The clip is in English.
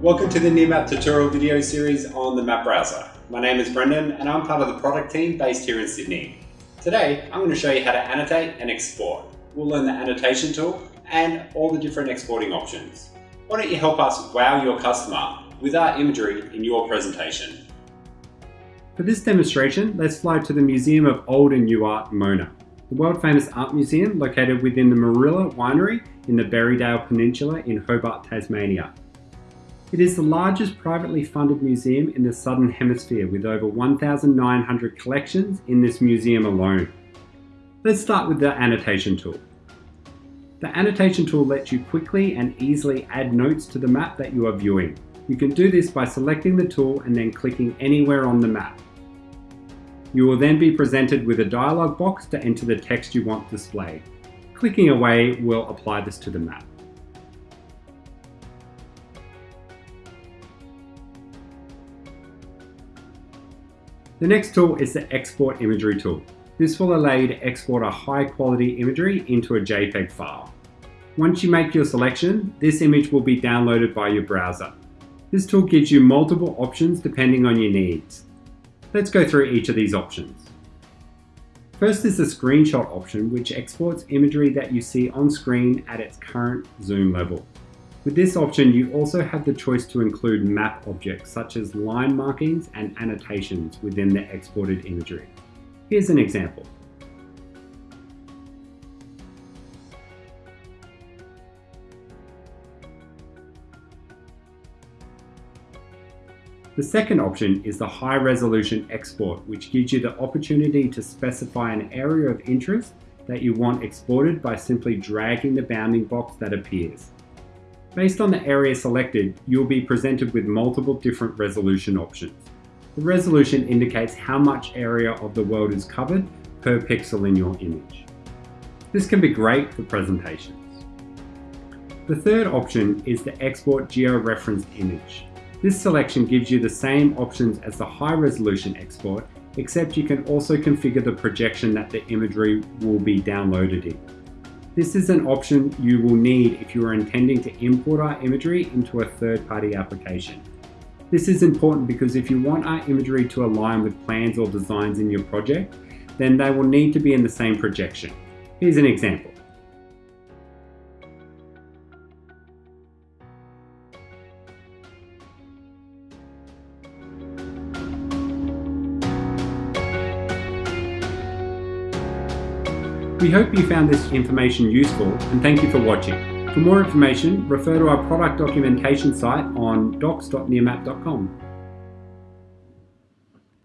Welcome to the Nearmap tutorial video series on the map browser. My name is Brendan and I'm part of the product team based here in Sydney. Today I'm going to show you how to annotate and export. We'll learn the annotation tool and all the different exporting options. Why don't you help us wow your customer with our imagery in your presentation. For this demonstration, let's fly to the Museum of Old and New Art, Mona, the world famous art museum located within the Moorilla Winery in the Berriedale Peninsula in Hobart, Tasmania. It is the largest privately funded museum in the Southern Hemisphere with over 1,900 collections in this museum alone. Let's start with the annotation tool. The annotation tool lets you quickly and easily add notes to the map that you are viewing. You can do this by selecting the tool and then clicking anywhere on the map. You will then be presented with a dialog box to enter the text you want displayed. Clicking away will apply this to the map. The next tool is the Export Imagery tool. This will allow you to export a high quality imagery into a JPEG file. Once you make your selection, this image will be downloaded by your browser. This tool gives you multiple options depending on your needs. Let's go through each of these options. First is the screenshot option, which exports imagery that you see on screen at its current zoom level. With this option, you also have the choice to include map objects such as line markings and annotations within the exported imagery. Here's an example. The second option is the high resolution export, which gives you the opportunity to specify an area of interest that you want exported by simply dragging the bounding box that appears. Based on the area selected, you'll be presented with multiple different resolution options. The resolution indicates how much area of the world is covered per pixel in your image. This can be great for presentations. The third option is the export geo-referenced image. This selection gives you the same options as the high resolution export, except you can also configure the projection that the imagery will be downloaded in. This is an option you will need if you are intending to import our imagery into a third-party application. This is important because if you want our imagery to align with plans or designs in your project, then they will need to be in the same projection. Here's an example. We hope you found this information useful and thank you for watching. For more information, refer to our product documentation site on docs.nearmap.com.